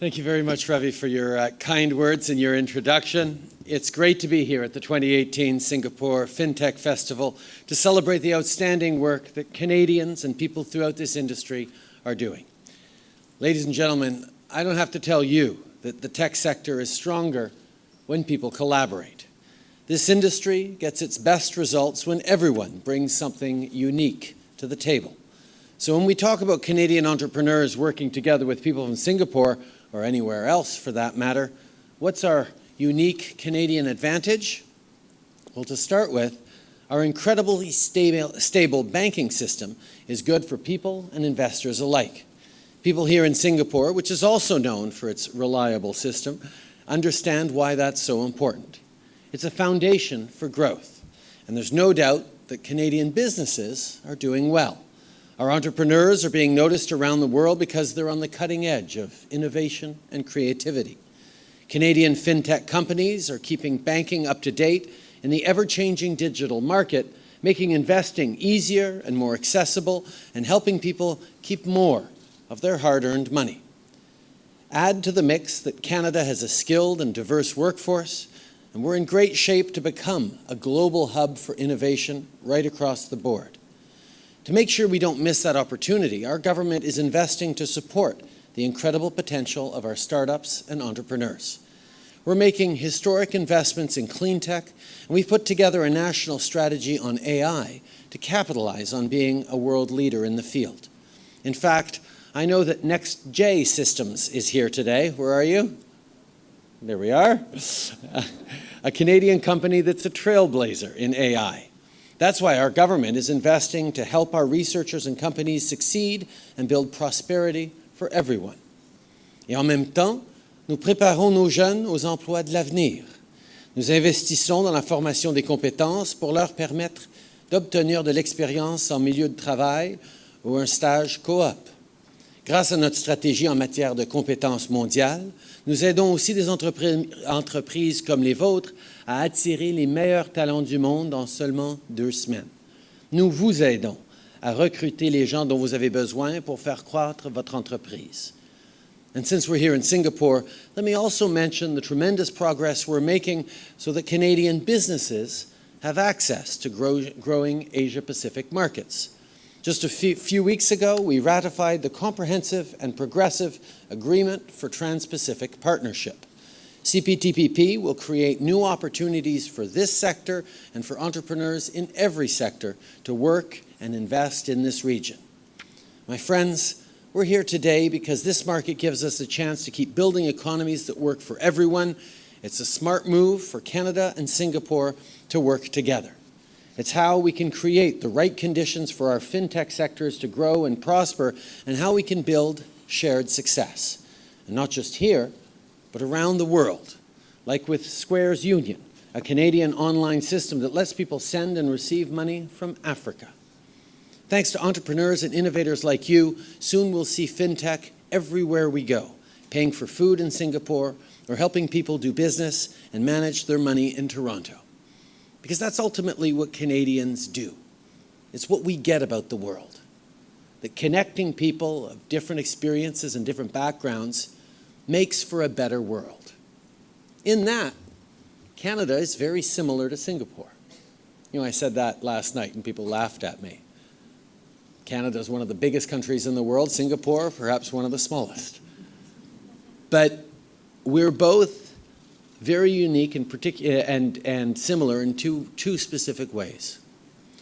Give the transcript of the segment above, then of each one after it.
Thank you very much, Ravi, for your uh, kind words and your introduction. It's great to be here at the 2018 Singapore FinTech Festival to celebrate the outstanding work that Canadians and people throughout this industry are doing. Ladies and gentlemen, I don't have to tell you that the tech sector is stronger when people collaborate. This industry gets its best results when everyone brings something unique to the table. So when we talk about Canadian entrepreneurs working together with people from Singapore, or anywhere else for that matter, what's our unique Canadian advantage? Well, to start with, our incredibly stable, stable banking system is good for people and investors alike. People here in Singapore, which is also known for its reliable system, understand why that's so important. It's a foundation for growth, and there's no doubt that Canadian businesses are doing well. Our entrepreneurs are being noticed around the world because they're on the cutting edge of innovation and creativity. Canadian fintech companies are keeping banking up to date in the ever-changing digital market, making investing easier and more accessible and helping people keep more of their hard-earned money. Add to the mix that Canada has a skilled and diverse workforce, and we're in great shape to become a global hub for innovation right across the board. To make sure we don't miss that opportunity, our government is investing to support the incredible potential of our startups and entrepreneurs. We're making historic investments in clean tech, and we've put together a national strategy on AI to capitalize on being a world leader in the field. In fact, I know that NexJ Systems is here today. Where are you? There we are. a Canadian company that's a trailblazer in AI. That's why our government is investing to help our researchers and companies succeed and build prosperity for everyone. Et en même temps, nous préparons nos jeunes aux emplois de l'avenir. Nous investissons dans la formation des compétences pour leur permettre d'obtenir de l'expérience en milieu de travail ou un stage coop. Grâce à notre stratégie en matière de compétences mondiales, nous aidons aussi des entreprises comme les vôtres à attirer les meilleurs talents du monde en seulement deux semaines. Nous vous aidons à recruter les gens dont vous avez besoin pour faire croître votre entreprise. And since we're here in Singapore, let me also mention the tremendous progress we're making so that Canadian businesses have access to grow, growing Asia-Pacific markets. Just a few, few, weeks ago, we ratified the Comprehensive and Progressive Agreement for Trans-Pacific Partnership. CPTPP will create new opportunities for this sector and for entrepreneurs in every sector to work and invest in this region. My friends, we're here today because this market gives us a chance to keep building economies that work for everyone. It's a smart move for Canada and Singapore to work together. It's how we can create the right conditions for our fintech sectors to grow and prosper and how we can build shared success. And not just here, but around the world, like with Squares Union, a Canadian online system that lets people send and receive money from Africa. Thanks to entrepreneurs and innovators like you, soon we'll see fintech everywhere we go, paying for food in Singapore or helping people do business and manage their money in Toronto because that's ultimately what Canadians do. It's what we get about the world. That connecting people of different experiences and different backgrounds makes for a better world. In that, Canada is very similar to Singapore. You know, I said that last night and people laughed at me. Canada is one of the biggest countries in the world, Singapore, perhaps one of the smallest. But we're both very unique and, particular, and, and similar in two, two specific ways.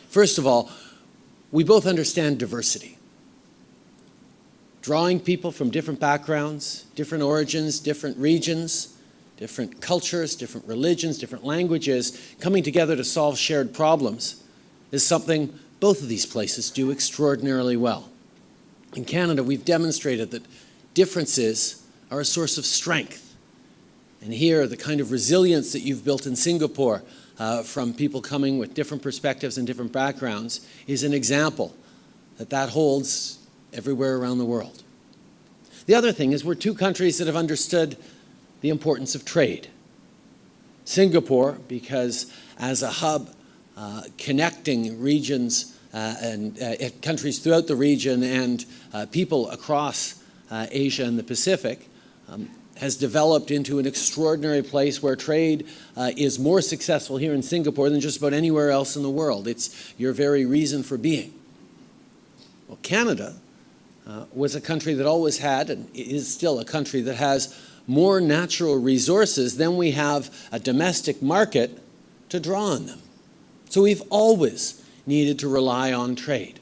First of all, we both understand diversity. Drawing people from different backgrounds, different origins, different regions, different cultures, different religions, different languages, coming together to solve shared problems is something both of these places do extraordinarily well. In Canada, we've demonstrated that differences are a source of strength and here, the kind of resilience that you've built in Singapore uh, from people coming with different perspectives and different backgrounds is an example that that holds everywhere around the world. The other thing is we're two countries that have understood the importance of trade. Singapore, because as a hub uh, connecting regions uh, and uh, countries throughout the region and uh, people across uh, Asia and the Pacific, um, has developed into an extraordinary place where trade uh, is more successful here in Singapore than just about anywhere else in the world. It's your very reason for being. Well, Canada uh, was a country that always had, and is still a country that has more natural resources than we have a domestic market to draw on them. So we've always needed to rely on trade.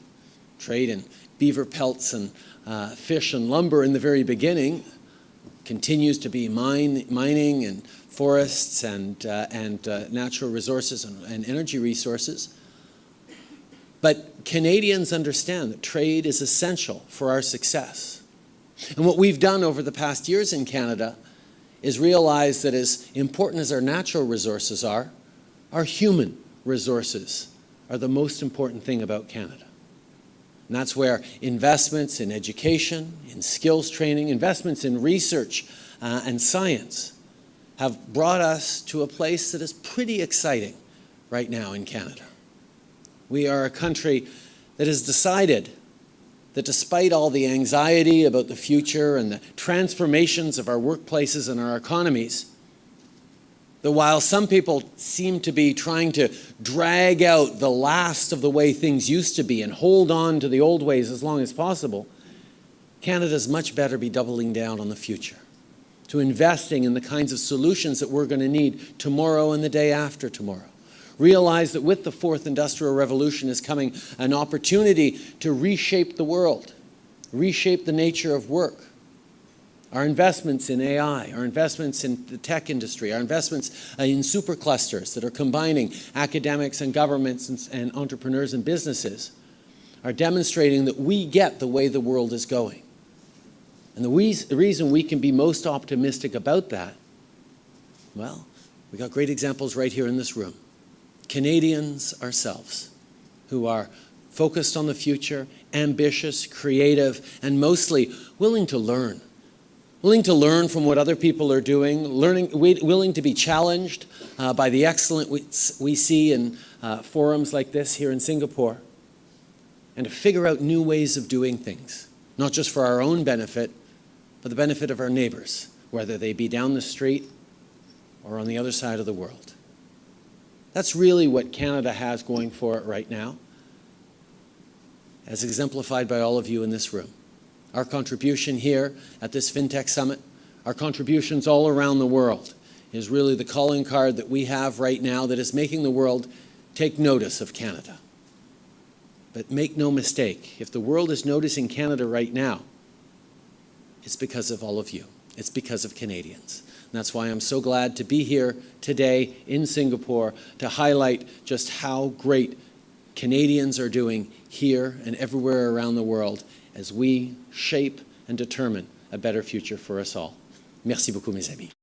Trade in beaver pelts and uh, fish and lumber in the very beginning continues to be mine, mining and forests and, uh, and uh, natural resources and, and energy resources. But Canadians understand that trade is essential for our success. And what we've done over the past years in Canada is realize that as important as our natural resources are, our human resources are the most important thing about Canada. And that's where investments in education, in skills training, investments in research uh, and science have brought us to a place that is pretty exciting right now in Canada. We are a country that has decided that despite all the anxiety about the future and the transformations of our workplaces and our economies, that while some people seem to be trying to drag out the last of the way things used to be and hold on to the old ways as long as possible, Canada's much better be doubling down on the future, to investing in the kinds of solutions that we're going to need tomorrow and the day after tomorrow. Realize that with the fourth industrial revolution is coming an opportunity to reshape the world, reshape the nature of work, our investments in AI, our investments in the tech industry, our investments uh, in superclusters that are combining academics and governments and, and entrepreneurs and businesses are demonstrating that we get the way the world is going. And the, we, the reason we can be most optimistic about that, well, we got great examples right here in this room. Canadians ourselves who are focused on the future, ambitious, creative, and mostly willing to learn willing to learn from what other people are doing, learning, willing to be challenged uh, by the excellent we, we see in uh, forums like this here in Singapore, and to figure out new ways of doing things, not just for our own benefit, but the benefit of our neighbors, whether they be down the street or on the other side of the world. That's really what Canada has going for it right now, as exemplified by all of you in this room our contribution here at this FinTech Summit, our contributions all around the world is really the calling card that we have right now that is making the world take notice of Canada. But make no mistake, if the world is noticing Canada right now, it's because of all of you. It's because of Canadians. And that's why I'm so glad to be here today in Singapore to highlight just how great Canadians are doing here and everywhere around the world as we shape and determine a better future for us all. Merci beaucoup, mes amis.